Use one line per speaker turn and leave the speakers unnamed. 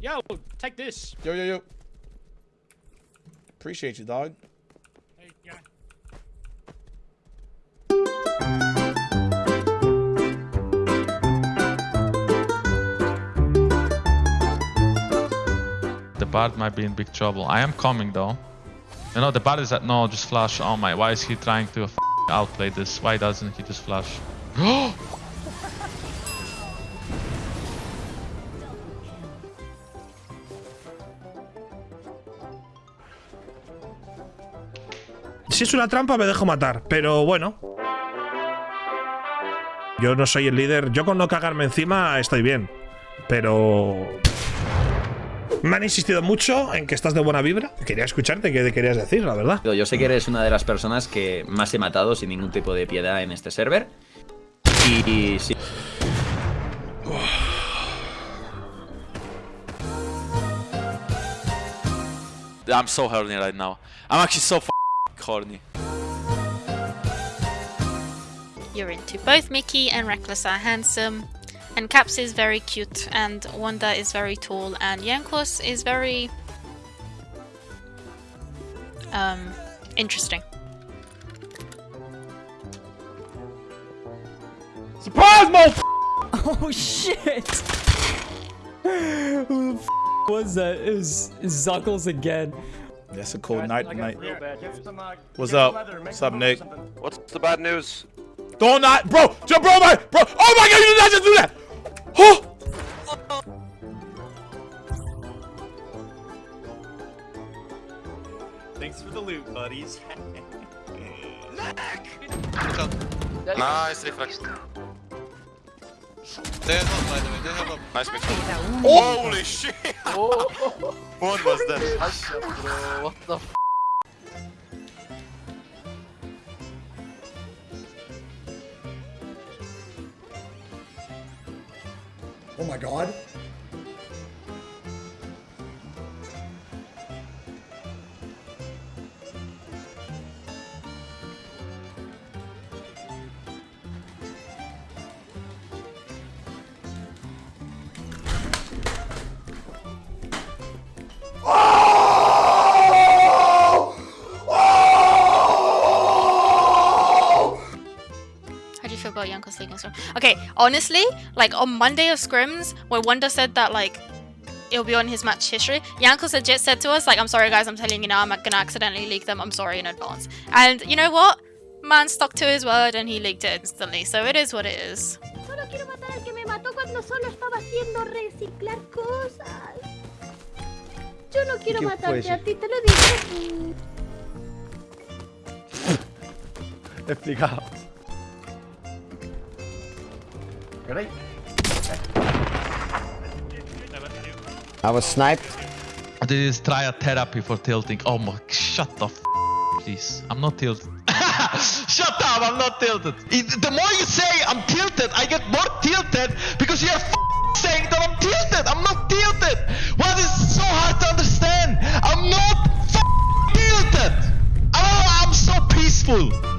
Yo, take this.
Yo, yo, yo. Appreciate you, dog.
Hey, yeah.
The bard might be in big trouble. I am coming though. You know, the bard is at no, just flash. Oh my, why is he trying to outplay this? Why doesn't he just flash?
Si es una trampa, me dejo matar. Pero bueno. Yo no soy el líder. Yo con no cagarme encima estoy bien. Pero... Me han insistido mucho en que estás de buena vibra. Quería escucharte qué querías decir, la verdad.
Yo sé que eres una de las personas que más he matado sin ningún tipo de piedad en este server. Y sí.
I'm so horny right now. I'm actually so f horny.
You're into both Mickey and Rekkles are handsome, and Caps is very cute, and Wunder is very tall, and Jankos is very um interesting.
Surprise, mo!
Oh shit! Who the f was that? It was Zuckles again.
That's a cool night tonight.
What's up? What's up, Nick?
What's the bad news?
Don't not, bro, bro, my, bro. Oh my God, you did not just do that. Oh.
Thanks for the loot, buddies.
Nice
reflex. They
have up, by the way. They have up.
Nice mix. Oh. Holy shit! what was that?
What the f
Oh my god.
How do you feel Jankos taking scrim? Okay, honestly, like on Monday of scrims, when Wunder said that like it'll be on his match history, Jankos legit said to us like, "I'm sorry guys, I'm telling you now, I'm gonna accidentally leak them. I'm sorry in advance." And you know what? Man stuck to his word and he leaked it instantly. So it is what it is.
Solo
Ready?
I was sniped.
This is therapy for tilting. Oh my, shut the f please. I'm not tilted.
shut up, I'm not
tilted.
The more you say I'm tilted, I get more tilted because you're saying that I'm tilted. I'm not tilted. What is so hard to understand? I'm not tilted. Oh, I'm so peaceful.